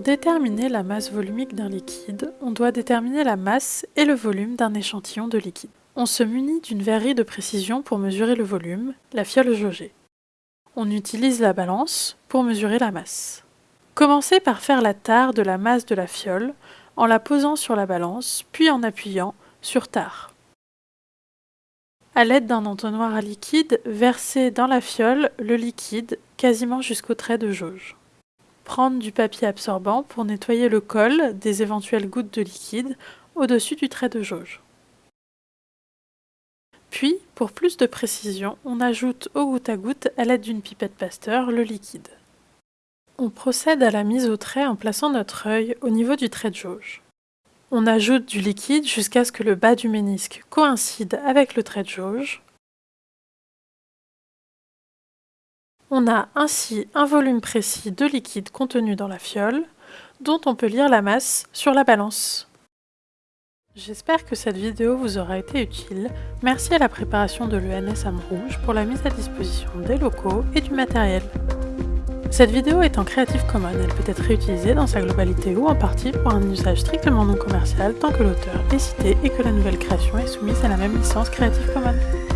déterminer la masse volumique d'un liquide, on doit déterminer la masse et le volume d'un échantillon de liquide. On se munit d'une verrerie de précision pour mesurer le volume, la fiole jaugée. On utilise la balance pour mesurer la masse. Commencez par faire la tare de la masse de la fiole en la posant sur la balance, puis en appuyant sur tare. A l'aide d'un entonnoir à liquide, versez dans la fiole le liquide quasiment jusqu'au trait de jauge. Prendre du papier absorbant pour nettoyer le col des éventuelles gouttes de liquide au-dessus du trait de jauge. Puis, pour plus de précision, on ajoute au goutte à goutte à l'aide d'une pipette Pasteur le liquide. On procède à la mise au trait en plaçant notre œil au niveau du trait de jauge. On ajoute du liquide jusqu'à ce que le bas du ménisque coïncide avec le trait de jauge. On a ainsi un volume précis de liquide contenu dans la fiole, dont on peut lire la masse sur la balance. J'espère que cette vidéo vous aura été utile. Merci à la préparation de l'ENS Rouge pour la mise à disposition des locaux et du matériel. Cette vidéo est en Creative Commons, elle peut être réutilisée dans sa globalité ou en partie pour un usage strictement non commercial tant que l'auteur est cité et que la nouvelle création est soumise à la même licence Creative Commons.